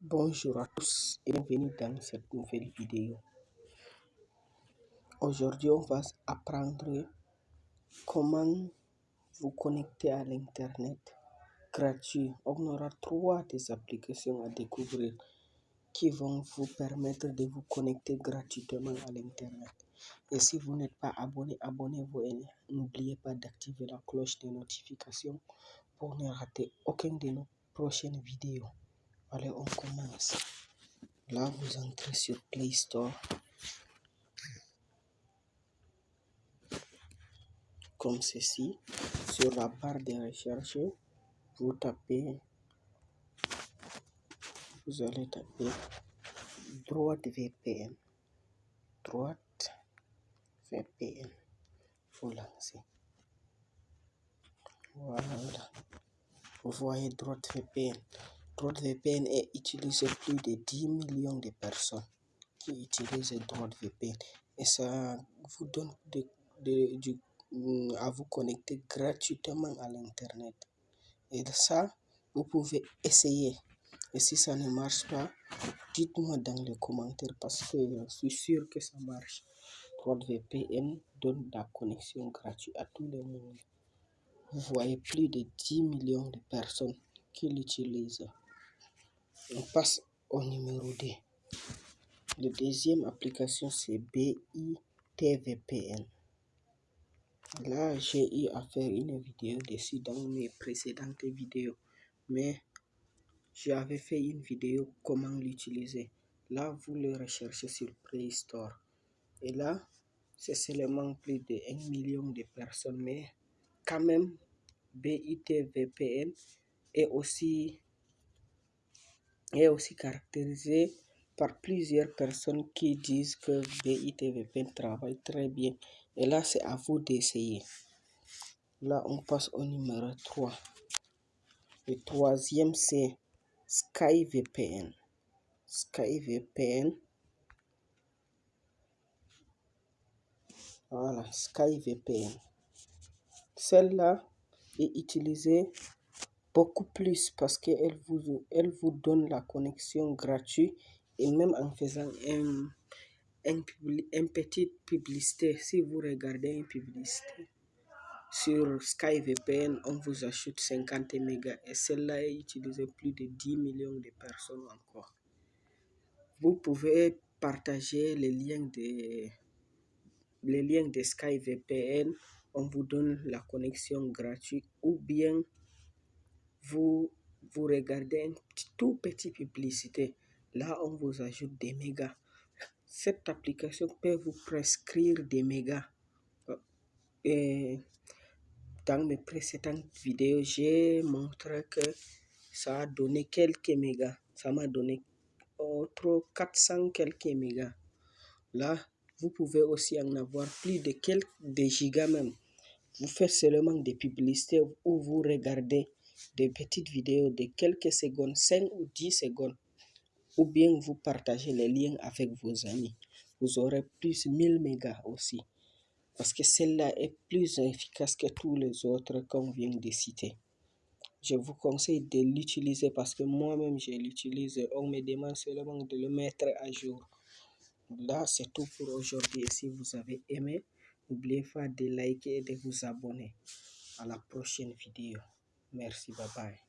Bonjour à tous et bienvenue dans cette nouvelle vidéo. Aujourd'hui, on va apprendre comment vous connecter à l'Internet gratuit. On aura trois des applications à découvrir qui vont vous permettre de vous connecter gratuitement à l'Internet. Et si vous n'êtes pas abonné, abonnez-vous et n'oubliez pas d'activer la cloche de notification pour ne rater aucune de nos prochaines vidéos. Allez, on commence. Là, vous entrez sur Play Store. Comme ceci. Sur la barre de recherche, vous tapez, vous allez taper droite VPN. Droite VPN. Vous lancez. Voilà. Vous voyez droite VPN. VPN est utilisé plus de 10 millions de personnes qui utilisent VPN et ça vous donne de, de, mm, à vous connecter gratuitement à l'internet. Et ça, vous pouvez essayer. Et si ça ne marche pas, dites-moi dans les commentaires parce que je suis sûr que ça marche. VPN donne la connexion gratuite à tout le monde. Vous voyez plus de 10 millions de personnes qui l'utilisent. On passe au numéro 2. La deuxième application, c'est BITVPN. Là, j'ai eu à faire une vidéo dessus dans mes précédentes vidéos. Mais j'avais fait une vidéo comment l'utiliser. Là, vous le recherchez sur Play Store. Et là, c'est seulement plus de 1 million de personnes. Mais quand même, BITVPN est aussi est aussi caractérisé par plusieurs personnes qui disent que BITVPN travaille très bien. Et là, c'est à vous d'essayer. Là, on passe au numéro 3. Le troisième, c'est SkyVPN. SkyVPN. Voilà, SkyVPN. Celle-là est utilisée beaucoup plus parce qu'elle vous, elle vous donne la connexion gratuite et même en faisant un, un, un publicité, si vous regardez une publicité sur SkyVPN, on vous ajoute 50 mégas et celle-là est utilisée plus de 10 millions de personnes encore. Vous pouvez partager les liens de, les liens de SkyVPN, on vous donne la connexion gratuite ou bien vous, vous regardez une tout petite publicité, là on vous ajoute des mégas. Cette application peut vous prescrire des mégas. Et dans mes précédentes vidéos, j'ai montré que ça a donné quelques mégas. Ça m'a donné entre 400 quelques mégas. Là, vous pouvez aussi en avoir plus de quelques gigas même. Vous faites seulement des publicités où vous regardez des petites vidéos de quelques secondes, 5 ou 10 secondes, ou bien vous partagez les liens avec vos amis. Vous aurez plus 1000 mégas aussi, parce que celle-là est plus efficace que tous les autres qu'on vient de citer. Je vous conseille de l'utiliser parce que moi-même je l'utilise. On me demande seulement de le mettre à jour. Là, c'est tout pour aujourd'hui. Si vous avez aimé, n'oubliez pas de liker et de vous abonner. À la prochaine vidéo. Merci, bye bye.